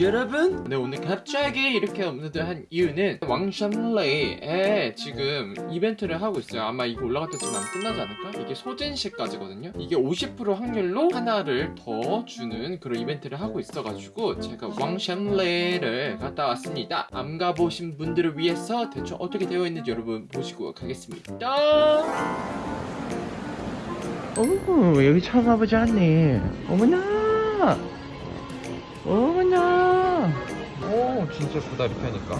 여러분? 네 오늘 갑자기 이렇게 업로드 한 이유는 왕샴레이에 지금 이벤트를 하고 있어요. 아마 이거 올라갈 때쯤 하면 끝나지 않을까? 이게 소진시까지거든요. 이게 50% 확률로 하나를 더 주는 그런 이벤트를 하고 있어가지고 제가 왕샴레이를 갔다 왔습니다. 안 가보신 분들을 위해서 대충 어떻게 되어 있는지 여러분 보시고 가겠습니다. 어머 여기 처음 와보지 않니? 어머나! 어머나 오 진짜 예쁘다 이렇게 하니까.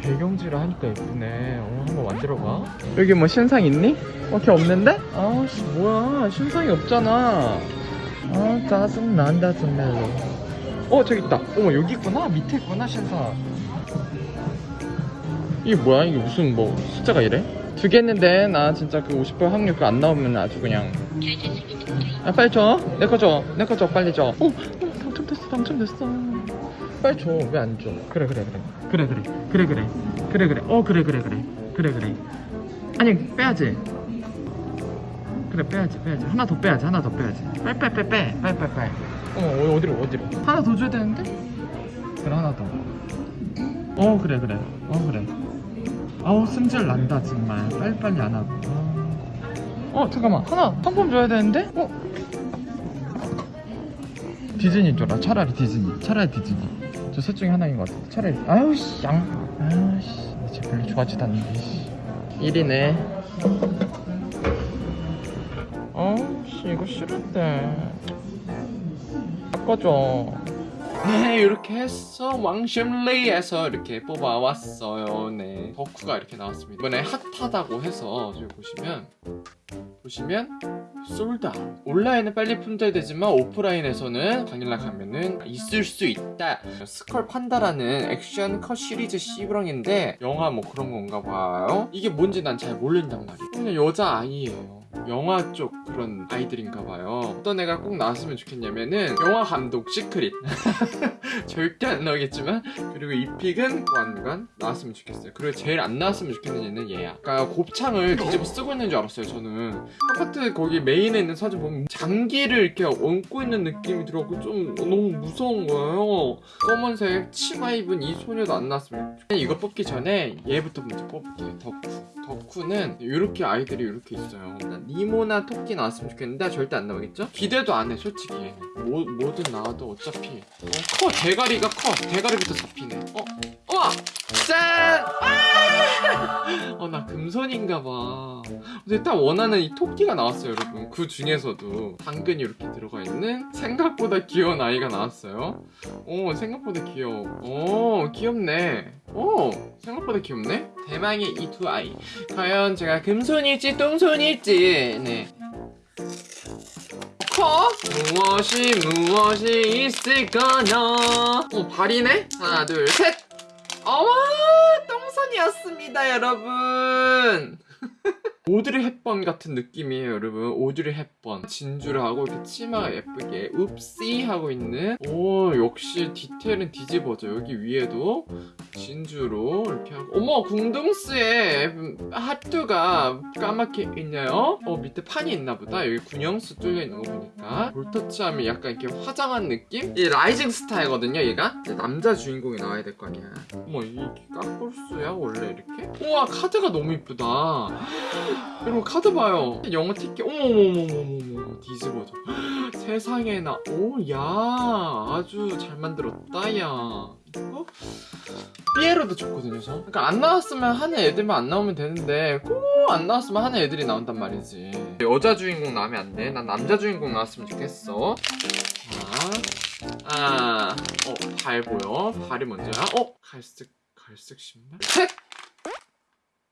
배경지를 하니까 예쁘네. 어, 한번 만들어봐. 여기 뭐 신상 있니? 어, 걔 없는데? 아씨 뭐야. 신상이 없잖아. 아 짜증난다 정말로. 어 저기 있다. 어머 여기 있구나. 밑에 있구나 신상. 이게 뭐야? 이게 무슨 뭐 숫자가 이래? 두 개 했는데 나 진짜 그 50% 확률 그거 안 나오면 아주 그냥. 아 빨리 줘 내 거 줘. 내 거 줘. 빨리 줘. 어, 어 당첨됐어 당첨됐어 빨리 줘. 왜 안 줘? 그래 그래 그래. 그래 그래. 그래 그래. 그래 그래. 어 그래 그래 그래. 그래 그래. 아니 빼야지. 그래 빼야지 빼야지. 하나 더 빼야지 하나 더 빼야지. 빨리 빨리 빨리 빨리 빨리 빨리. 빨리 어 어디로 어디로? 하나 더 줘야 되는데? 그래 하나 더어 그래 그래. 어 그래. 아우 승질 난다 정말. 빨리빨리 안 하고. 어 잠깐만. 하나 상품 줘야 되는데? 어? 디즈니 줘라 차라리 디즈니. 차라리 디즈니 저 셋 중에 하나인 것 같아. 차라리. 아유 씨양. 아유 씨쟤 별로 좋아하지도 않는데 씨. 1이네. 어씨 이거 싫은데. 바꿔줘 네 이렇게 해서 왕샴레이에서 이렇게 뽑아왔어요. 네 덕후가 이렇게 나왔습니다. 이번에 핫하다고 해서 저기 보시면 보시면 sold out 온라인은 빨리 품절되지만 오프라인에서는 당일날 가면은 있을 수 있다. 스컬 판다라는 액션 컷 시리즈 C브랑인데 영화 뭐 그런 건가 봐요. 이게 뭔지 난 잘 모른단 말이에요. 그냥 여자아이예요 영화 쪽 그런 아이들인가 봐요. 어떤 애가 꼭 나왔으면 좋겠냐면은 영화 감독 secret. 절대 안 나오겠지만 그리고 이 픽은 완관 나왔으면 좋겠어요. 그리고 제일 안 나왔으면 좋겠는 얘는 얘야. 아까 곱창을 뒤집어 쓰고 있는 줄 알았어요 저는. 아파트 거기 메인에 있는 사진 보면 장기를 이렇게 얹고 있는 느낌이 들어고 좀 너무 무서운 거예요. 검은색 치마 입은 이 소녀도 안 나왔으면 좋겠어요 이거 뽑기 전에 얘부터 먼저 뽑을게요. 덕후. 덕후는 이렇게 아이들이 이렇게 있어요 니모나 토끼 나왔으면 좋겠는데 절대 안 나오겠죠? 기대도 안 해 솔직히 뭐, 뭐든 나와도 어차피 어, 커 대가리가 커 대가리부터 잡히네 어? 우와! 짠! 아! 어나 금손인가 봐 근데 딱 원하는 이 토끼가 나왔어요 여러분 그 중에서도 당근이 이렇게 들어가 있는 생각보다 귀여운 아이가 나왔어요 오 생각보다 귀여워 오 귀엽네 오 생각보다 귀엽네 대망의 이 두 아이. 과연 제가 금손일지 똥손일지. 네. 커? 무엇이 무엇이 있을까나 어 발이네? 하나 둘셋. 어머 똥손이었습니다 여러분. 오드리 헵번 같은 느낌이에요 여러분. 오드리 헵번. 진주를 하고 이렇게 치마가 예쁘게 읍시 하고 있는. 오 역시 디테일은 뒤집어져 여기 위에도 진주로 이렇게 하고. 어머 궁둥스에 하트가 까맣게 있네요. 어 밑에 판이 있나보다. 여기 군영수 뚫려 있는 거 보니까. 볼터치 하면 약간 이렇게 화장한 느낌? 이 rising star이거든요 얘가? 남자 주인공이 나와야 될 거 아니야. 어머 이게 깍볼수야 원래 이렇게? 우와 카드가 너무 이쁘다. 여러분 카드 봐요. 영어 티켓. 어머머머머머머. 뒤집어져. 세상에나. 오야. 아주 잘 만들었다 야 이거 삐에로도 좋거든요 저. 그러니까 안 나왔으면 하는 애들만 안 나오면 되는데 꼭 안 나왔으면 하는 애들이 나온단 말이지. 여자 주인공 나오면 안돼? 난 남자 주인공 나왔으면 좋겠어. 자, 아, 어, 발 보여? 발이 먼저야? 어, 갈색 갈색 신발? 셋!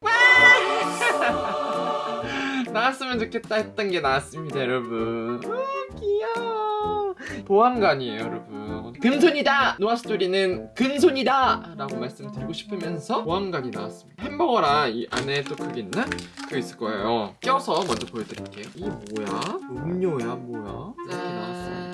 나왔으면 좋겠다 했던 게 나왔습니다 여러분. 아, 귀여워. 보안관이에요 여러분 금손이다 노아스토리는 근손이다 라고 말씀드리고 싶으면서 보안관이 나왔습니다 햄버거랑 이 안에 또 그게 있나? 그거 있을 거예요 껴서 먼저 보여드릴게요 이 뭐야? 음료야 뭐야? 이렇게 나왔어요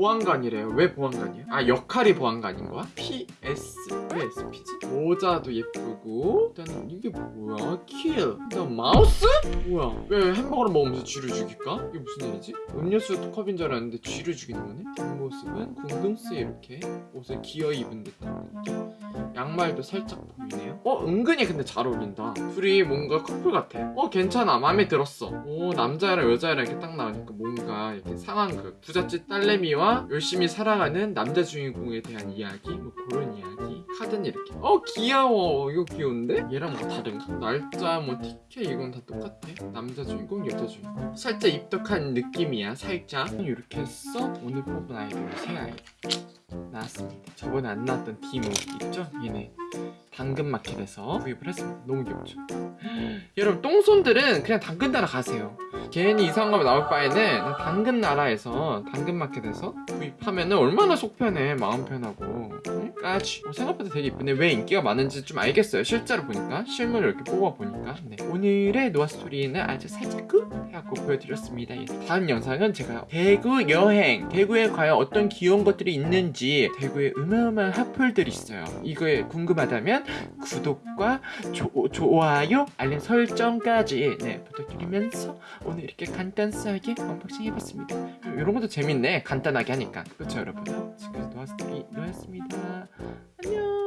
보안관이래요. 왜 보안관이야? 아 역할이 보안관인 거야? PS 왜 SP지? 모자도 예쁘고 일단은 이게 뭐야? kill. 일단 마우스? 뭐야? 왜 햄버거를 먹으면서 쥐를 죽일까? 이게 무슨 일이지? 음료수 컵인 줄 알았는데 쥐를 죽이는 거네? 뒷모습은 궁둥스에 이렇게 옷을 기워 입은 듯한 느낌. 양말도 살짝 보이네요. 어 은근히 근데 잘 어울린다. 둘이 뭔가 커플 같아. 어 괜찮아 마음에 들었어. 오 남자랑 여자랑 이렇게 딱 나오니까 뭔가 이렇게 상황극 부잣집 딸내미와 열심히 살아가는 남자 주인공에 대한 이야기 뭐 그런 이야기. 카드는 이렇게. 어 귀여워. 이거 귀여운데? 얘랑 뭐 다른가? 날짜 뭐 티켓 이건 다 똑같아. 남자 주인공 여자 주인공. 살짝 입덕한 느낌이야 살짝. 이렇게 해서 오늘 뽑은 아이돌 새 아이돌. 나왔습니다. 저번에 안 나왔던 디모 있죠? 얘네 당근마켓에서 구입을 했습니다. 너무 귀엽죠? 여러분 똥손들은 그냥 당근나라 가세요. 괜히 이상한 거 나올 바에는 당근 나라에서 당근마켓에서 구입하면은 얼마나 속 편해 마음 편하고 응? 까지. 어, 생각보다 되게 이쁜데 왜 인기가 많은지 좀 알겠어요. 실제로 보니까. 실물을 이렇게 뽑아보니까. 네. 오늘의 노아스토리는 아주 살짝 끝 해갖고 보여드렸습니다. 예. 다음 영상은 제가 대구 여행 대구에 과연 어떤 귀여운 것들이 있는지 대구에 어마어마한 핫플들이 있어요. 이거에 궁금하다면 구독과 조, 좋아요 알림 설정까지 네 부탁드리면서 오늘 이렇게 간단하게 unboxing 해봤습니다. 이런 것도 재밌네. 간단하게 하니까. 그렇죠 여러분? 지금까지 노아스토리 노아였습니다 안녕.